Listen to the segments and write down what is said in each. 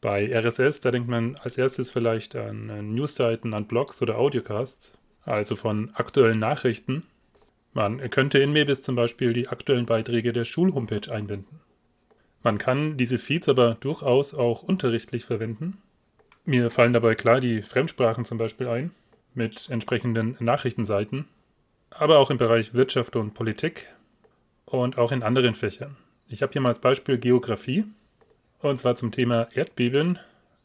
Bei RSS, da denkt man als erstes vielleicht an äh, Newsseiten, an Blogs oder Audiocasts, also von aktuellen Nachrichten. Man könnte in Mebis zum Beispiel die aktuellen Beiträge der Schulhomepage einbinden. Man kann diese Feeds aber durchaus auch unterrichtlich verwenden. Mir fallen dabei klar die Fremdsprachen zum Beispiel ein, mit entsprechenden Nachrichtenseiten, aber auch im Bereich Wirtschaft und Politik und auch in anderen Fächern. Ich habe hier mal als Beispiel Geografie. Und zwar zum Thema Erdbeben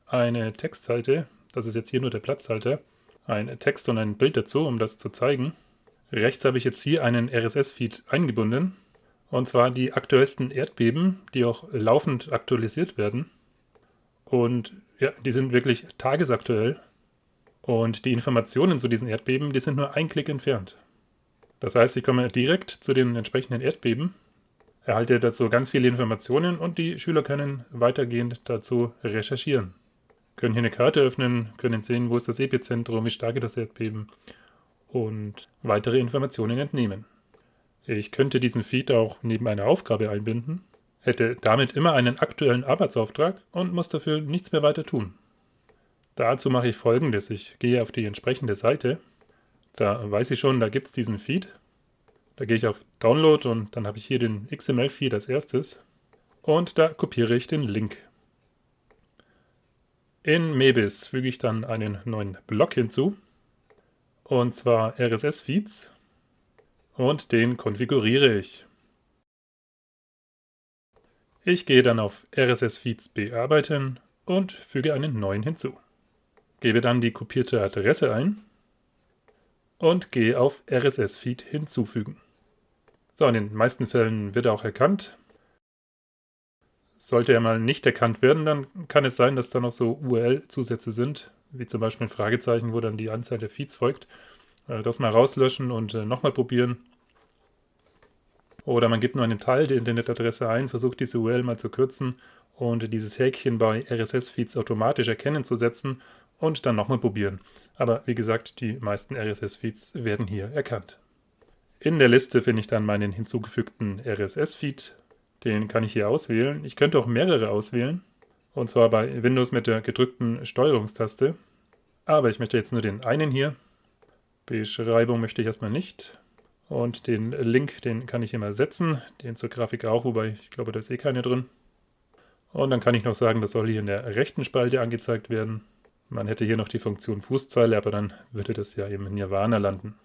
eine Textseite, das ist jetzt hier nur der Platzhalter, ein Text und ein Bild dazu, um das zu zeigen. Rechts habe ich jetzt hier einen RSS-Feed eingebunden, und zwar die aktuellsten Erdbeben, die auch laufend aktualisiert werden. Und ja, die sind wirklich tagesaktuell. Und die Informationen zu diesen Erdbeben, die sind nur ein Klick entfernt. Das heißt, ich komme direkt zu den entsprechenden Erdbeben erhalte dazu ganz viele Informationen und die Schüler können weitergehend dazu recherchieren. Können hier eine Karte öffnen, können sehen, wo ist das Epizentrum, wie stark ist das Erdbeben und weitere Informationen entnehmen. Ich könnte diesen Feed auch neben einer Aufgabe einbinden, hätte damit immer einen aktuellen Arbeitsauftrag und muss dafür nichts mehr weiter tun. Dazu mache ich folgendes. Ich gehe auf die entsprechende Seite. Da weiß ich schon, da gibt es diesen Feed da gehe ich auf Download und dann habe ich hier den XML-Feed als erstes und da kopiere ich den Link. In Mebis füge ich dann einen neuen Block hinzu und zwar RSS-Feeds und den konfiguriere ich. Ich gehe dann auf RSS-Feeds bearbeiten und füge einen neuen hinzu. Gebe dann die kopierte Adresse ein und gehe auf RSS-Feed hinzufügen. So, in den meisten Fällen wird er auch erkannt. Sollte er mal nicht erkannt werden, dann kann es sein, dass da noch so URL-Zusätze sind, wie zum Beispiel ein Fragezeichen, wo dann die Anzahl der Feeds folgt. Äh, das mal rauslöschen und äh, nochmal probieren. Oder man gibt nur einen Teil der Internetadresse ein, versucht diese URL mal zu kürzen und dieses Häkchen bei RSS-Feeds automatisch erkennen zu setzen und dann nochmal probieren. Aber wie gesagt, die meisten RSS-Feeds werden hier erkannt. In der Liste finde ich dann meinen hinzugefügten RSS-Feed. Den kann ich hier auswählen. Ich könnte auch mehrere auswählen. Und zwar bei Windows mit der gedrückten Steuerungstaste. Aber ich möchte jetzt nur den einen hier. Beschreibung möchte ich erstmal nicht. Und den Link, den kann ich immer setzen. Den zur Grafik auch, wobei ich glaube, da ist eh keine drin. Und dann kann ich noch sagen, das soll hier in der rechten Spalte angezeigt werden. Man hätte hier noch die Funktion Fußzeile, aber dann würde das ja eben in Nirvana landen.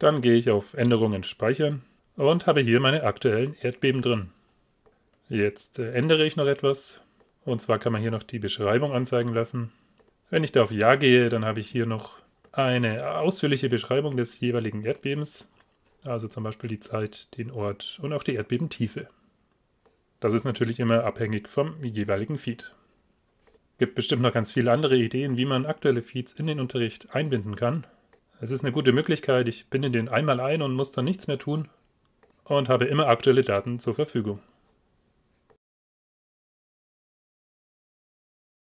Dann gehe ich auf Änderungen speichern und habe hier meine aktuellen Erdbeben drin. Jetzt äh, ändere ich noch etwas. Und zwar kann man hier noch die Beschreibung anzeigen lassen. Wenn ich da auf Ja gehe, dann habe ich hier noch eine ausführliche Beschreibung des jeweiligen Erdbebens. Also zum Beispiel die Zeit, den Ort und auch die Erdbebentiefe. Das ist natürlich immer abhängig vom jeweiligen Feed. Gibt bestimmt noch ganz viele andere Ideen, wie man aktuelle Feeds in den Unterricht einbinden kann. Es ist eine gute Möglichkeit, ich binde den einmal ein und muss dann nichts mehr tun und habe immer aktuelle Daten zur Verfügung.